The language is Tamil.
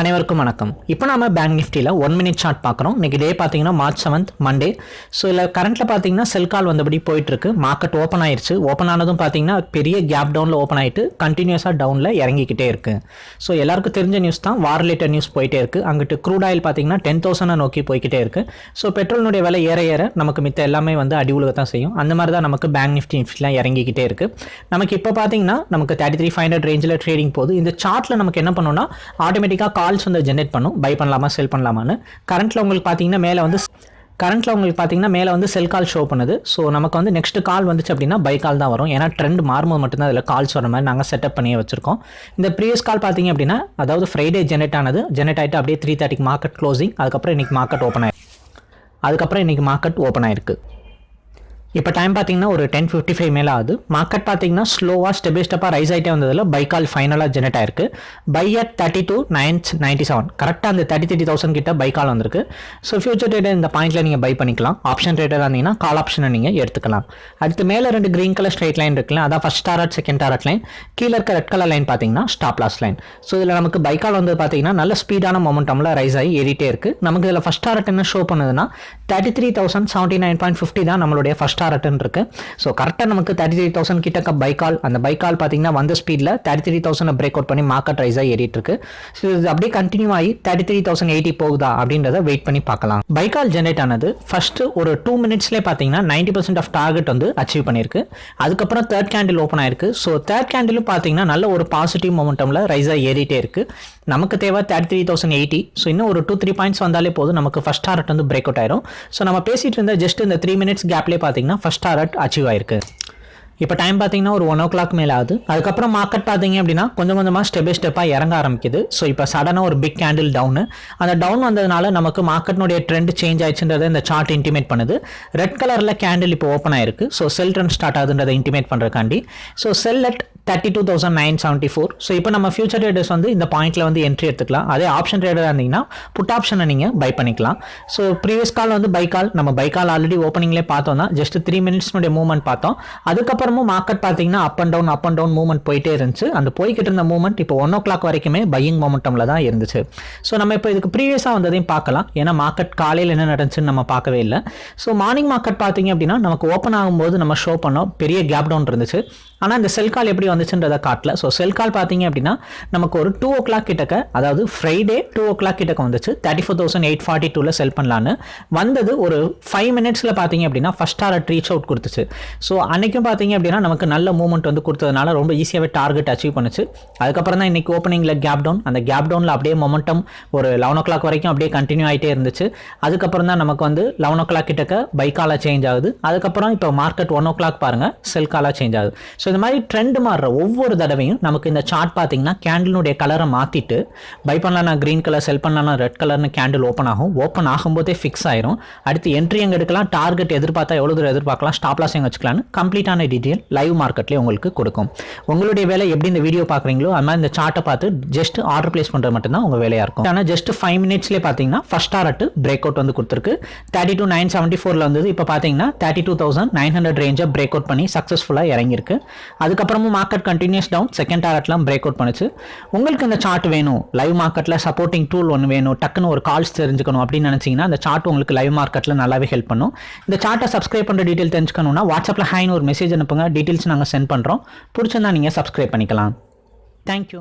அனைவருக்கும் வணக்கம். இப்போ நம்ம பேங்க் நிஃப்டியில் ஒன் மினிட் சார்ட் பார்க்குறோம். இன்னைக்கு டே பார்த்தீங்கன்னா மார்ச் செவன்த் மண்டே ஸோ இதில் கரண்ட்டில் பார்த்தீங்கன்னா செல் கால் வந்தபடி போயிட்டுருக்கு. மார்க்கெட் ஓப்பன் ஆயிடுச்சு ஓப்பன் ஆனதும் பார்த்தீங்கன்னா பெரிய கேப் டவுனில் ஓப்பன் ஆகிட்டு கண்டினியூஸாக டவுனில் இறங்கிக்கிட்டே இருக்குது ஸோ எல்லாருக்கும் தெரிஞ்ச நியூஸ் தான். வார் ரிலேட்டட் நியூஸ் போயிட்டே இருக்குது அங்கிட்டு க்ரூட் ஆயில் பார்த்தீங்கன்னா டென் தௌசண்டை நோக்கி போய்கிட்டே இருக்குது ஸோ பெட்ரோலினுடைய விலை ஏற ஏற நமக்கு மித்த எல்லாமே வந்து அடி தான் செய்யும். அந்த மாதிரி தான் நமக்கு பேங்க் நிஃப்டி நிஃப்டிலாம் இறங்கிக்கிட்டே இருக்குது நமக்கு இப்போ பார்த்தீங்கன்னா நமக்கு தேர்ட்டி த்ரீ ஃபைவ் ஹண்ட்ரட் ரேஞ்சில் ட்ரேடிங் போகுது. இந்த சார்ட்டில் நமக்கு என்ன பண்ணோம்னா ஆட்டோமேட்டிக்காக கால்ஸ் வந்து ஜென்ரேட் பண்ணும். பை பண்ணலாமா செல் பண்ணலாமான்னு. கரண்ட்டில் உங்களுக்கு பார்த்தீங்கன்னா மேலே வந்து கரண்ட்டில் உங்களுக்கு பார்த்தீங்கன்னா மேலே வந்து செல் கால் ஷோ பண்ணுது. ஸோ நமக்கு வந்து நெக்ஸ்ட் கால் வந்துச்சு அப்படின்னா பை கால் தான் வரும். ஏன்னா ட்ரெண்ட் மாறும்போது மட்டும்தான் அதில் கால்ஸ் வர மாதிரி நாங்கள் செட்டப் பண்ணி வச்சிருக்கோம். இந்த ப்ரீவியஸ் கால் பார்த்தீங்க அப்படின்னா அதாவது ஃப்ரைடே ஜென்ரேட் ஆனது. ஜென்ரேட் ஆகிட்டு அப்படியே த்ரீ தேர்ட்டிக்கு மார்க்கெட் க்ளோசிங் அதுக்கப்புறம் இன்றைக்கி மார்க்கெட் ஓப்பன் ஆயிருக்கு. அதுக்கப்புறம் இன்றைக்கி மார்க்கெட் ஓப்பன் ஆயிருக்கு. இப்போ டைம் பார்த்தீங்கன்னா ஒரு டென் ஃபிஃப்டி ஃபைவ் மேலே ஆகுது. மார்க்கெட் பார்த்தீங்கன்னா ஸ்லோவாக ஸ்டெப் பை ஸ்டெப்பாக ரைஸ் ஆகிட்டே வந்ததில் பை கால் ஃபைனலாக ஜெனரேட் ஆயிருக்கு. Buy at thirty two nine ninety seven கரெக்டாக அந்த தேர்ட்டி த்ரீ தௌசண்ட் கிட்ட பை கால் வந்திருக்கு. ஸோ ஃபியூச்சர் ட்ரேடர் இந்த பாயிண்ட்டில் நீங்கள் பை பண்ணிக்கலாம். ஆப்ஷன் ட்ரேடராக இருந்தீங்கன்னா கால் ஆப்ஷனை நீங்கள் எடுத்துக்கலாம். அடுத்து மேலே ரெண்டு க்ரீன் கலர் ஸ்ட்ரைட் லைன் இருக்குல்ல அதான் first target second target line கீழே இருக்க ரெட் கலர் லைன் பார்த்தீங்கன்னா ஸ்டாப் லாஸ் லைன் ஸோ இதில் நமக்கு பை கால் வந்து பார்த்தீங்கன்னா நல்ல ஸ்பீடான மொமெண்டமில் ரைஸ் ஆகி ஏறிட்டே இருக்குது நமக்கு இதில் ஃபஸ்ட் டாரட் என்ன ஷோ பண்ணுதுன்னா thirty three thousand seventy nine point fifty தான் நம்மளுடைய ஃபஸ்ட் டாரட்னு இருக்குது ஸோ கரெக்டாக நமக்கு தேர்ட்டி த்ரீ தௌசண்ட் கிட்டக்க பைக்கால் அந்த பைக்கால் பார்த்தீங்கன்னா வந்த ஸ்பீடில் thirty three thousand break out பண்ணி மார்க்கெட் ரைஸாக ஏறிட்டு இருக்கு. ஸோ இது அப்படியே கண்டினியூ ஆகி தேர்ட்டி த்ரீ தௌசண்ட் எயிட்டி போகுதா அப்படின்றத வெயிட் பண்ணி பார்க்கலாம். பைக்கால் ஜென்ரேட் ஆனது ஃபர்ஸ்ட் ஒரு டூ மினிட்ஸ்லேயே பார்த்தீங்கன்னா நைன்டி பர்சன்ட் ஆஃப் டார்கெட் வந்து அச்சீவ் பண்ணியிருக்கு. அதுக்கப்புறம் தேர்ட் கேண்டில் ஓப்பன் ஆயிருக்கு. ஸோ தேர்ட் கேண்டிலும் பார்த்தீங்கன்னா நல்ல ஒரு பாசிட்டிவ் மொமெண்டமில் ரைஸாக ஏறிட்டே இருக்கு. நமக்கு தேவை thirty three thousand eighty so இன்னும் ஒரு டூ த்ரீ பாயிண்ட்ஸ் வந்தாலே போதும். நமக்கு ஃபஸ்ட் டார்கெட் வந்து பிரேக் அவுட் ஆயிரும். ஸோ நம்ம பேசிட்டு இருந்த ஜஸ்ட் இந்த த்ரீ மினிட்ஸ் கேப்லேயே பார்த்தீங்கன்னா ஃபஸ்ட் டாரட் அச்சீவ் ஆயிருக்கு. இப்போ டைம் பார்த்தீங்கன்னா ஒரு ஒன் ஓ கிளாக் மேலே ஆகுது அதுக்கப்புறம் மார்க்கெட் பார்த்தீங்க அப்படின்னா கொஞ்சம் கொஞ்சமாக ஸ்டெப் பை ஸ்டெப்பாக இறங்க ஆரம்பிக்குது. ஸோ இப்போ சடனாக ஒரு பிக் கேண்டில் டவுனு அந்த டவுன் வந்ததுனால நமக்கு மார்க்கெட்னுடைய ட்ரெண்ட் சேஞ்ச் ஆயிடுச்சுன்றதை இந்த சார்ட் இன்டிமேட் பண்ணுது. ரெட் கலரில் கேண்டில் இப்போ ஓப்பன் ஆயிருக்கு. ஸோ செல் ட்ரெண்ட் ஸ்டார்ட் ஆகுதுன்றதை intimate பண்ணுறக்காண்டி so sell at thirty two thousand nine seventy four so இப்போ நம்ம ஃபியூச்சர் ட்ரேடர்ஸ் வந்து இந்த பாயிண்ட்டில் வந்து என்ட்ரி எடுத்துக்கலாம். அதே ஆப்ஷன் ட்ரேடராக இருந்தீங்கன்னா புட் ஆப்ஷனை நீங்கள் பை பண்ணிக்கலாம். ஸோ ப்ரீவியஸ் கால் வந்து பை கால் நம்ம பை கால் ஆல்ரெடி ஓப்பனிங்லேயே பார்த்தோம்னா ஜஸ்ட் த்ரீ மினிட்ஸ்னுடைய மூவ்மெண்ட் பார்த்தோம். அதுக்கப்புறம் அதுக்கப்புறமும் மார்க்கெட் பார்த்தீங்கன்னா up and down up and down movement போயிட்டே இருந்துச்சு. அந்த போய்கிட்டு இருந்த மூவ்மெண்ட் இப்போ ஒன் ஓ கிளாக் வரைக்குமே பையிங் மொமெண்டமில் தான் இருந்துச்சு. ஸோ நம்ம இப்போ இதுக்கு ப்ரீவியஸாக வந்ததையும் பார்க்கலாம். ஏன்னா மார்க்கெட் காலையில் என்ன நடந்துச்சுன்னு நம்ம பார்க்கவே இல்லை. ஸோ மார்னிங் மார்க்கெட் பார்த்தீங்க அப்படின்னா நமக்கு ஓப்பன் ஆகும்போது நம்ம ஷோ பண்ணோம். பெரிய கேப் டவுன் இருந்துச்சு. ஆனால் இந்த செல் கால் எப்படி வந்துச்சுன்றதை காட்டல. ஸோ செல் கால் பார்த்தீங்க அப்படின்னா நமக்கு ஒரு டூ ஓ கிளாக் கிட்டக்க அதாவது ஃப்ரைடே டூ ஓ கிளாக் கிட்டக்க வந்துச்சு. Thirty four thousand eight forty டூவில் செல் பண்ணலான்னு. வந்தது ஒரு ஃபைவ் மினிட்ஸில் பார்த்தீங்க அப்படின்னா ஃபஸ்ட் டாரட் ரீச் அவுட் கொடுத்துச்சு. ஸோ அன்றைக்கும் பார்த்தீங்க அப்படின்னா நமக்கு நல்ல மூவ்மெண்ட் வந்து கொடுத்ததுனால ரொம்ப ஈஸியாகவே டார்கெட் அச்சீவ் பண்ணுச்சு. அதுக்கப்புறம் தான் இன்றைக்கி ஓப்பனிங்கில் கேப் டவுன் அந்த கேப் டவுனில் அப்படியே மொமெண்டம் ஒரு லெவன் ஓ கிளாக் வரைக்கும் அப்படியே கண்டினியூ ஆகிட்டே இருந்துச்சு. அதுக்கப்புறம் தான் நமக்கு வந்து லெவன் ஓ கிளாக் கிட்டக்க பைக்காலாக சேஞ்ச் ஆகுது. அதுக்கப்புறம் இப்போ மார்க்கெட் ஒன் ஓ கிளாக் பாருங்கள் செல்காலாக சேஞ்ச் ஆகுது. ஸோ இந்த மாதிரி ட்ரெண்ட் மாறுற ஒவ்வொரு தடவையும் நமக்கு இந்த சார்ட் பார்த்தீங்கன்னா கேண்டிலுடைய கலரை மாற்றிட்டு பை பண்ணலாம் க்ரீன் கலர் செல் பண்ணலாம் ரெட் கலர்னு கேண்டில் ஓப்பன் ஆகும். ஓப்பன் ஆகும்போதே ஃபிக்ஸ் ஆயிரும். அடுத்து என்ட்ரி எங்கே எடுக்கலாம். டார்கெட் எதிர்பார்த்தா எவ்வளோ தூரம் எதிர்பார்க்கலாம். ஸ்டாப்லாஸ் எங்கே வச்சுக்கலாம்னு கம்ப்ளீட்டான டீட்டெயில் லைவ் மார்க்கெட்லேயே உங்களுக்கு கொடுக்கும். உங்களுடைய வேலை எப்படி இந்த வீடியோ பார்க்குறீங்களோ அது மாதிரி இந்த சார்ட்டை பார்த்து ஜஸ்ட் ஆர்டர் பிளேஸ் பண்ணுறது மட்டும்தான் உங்கள் வேலையாக இருக்கும். ஆனால் ஜஸ்ட் ஃபைவ் மினிட்ஸ்லேயே பார்த்தீங்கன்னா ஃபஸ்ட் டாரட் பிரேக் அவுட் வந்து கொடுத்துருக்கு. தேர்ட்டி டூ நைன் செவன்ட்டி ஃபோரில் வந்தது. இப்போ பார்த்தீங்கன்னா thirty two thousand nine hundred ரேஞ்சை break out பண்ணி சக்ஸஸ்ஃபுல்லாக இறங்கியிருக்கு. அதுக்கப்புறமும் மார்க்கெட் கண்டினியூஸ் டவுன் செகண்ட் டாரட்லாம் பிரேக் அவுட் பண்ணுச்சு. உங்களுக்கு இந்த சார்ட் வேணும். லைவ் மார்க்கெட்டில் சப்போர்ட்டிங் டூல் ஒன்று வேணும். டக்குன்னு ஒரு கால்ஸ் தெரிஞ்சுக்கணும் அப்படின்னு நினச்சிங்கன்னா அந்த சார்ட் உங்களுக்கு லைவ் மார்க்கெட்டில் நல்லாவே ஹெல்ப் பண்ணும். இந்த சார்ட்டை சப்ஸ்கிரைப் பண்ணுற டீட்டெயில் தெரிஞ்சுக்கணும்னா வாட்ஸ்அப்பில் ஹைன்னு ஒரு மெசேஜ் அனுப்புங்க டீட்டெயில்ஸ் நாங்கள் சென்ட் பண்ணுறோம் பிடிச்சிருந்தா நீங்கள் சப்ஸ்கிரைப் பண்ணிக்கலாம். தேங்க்யூ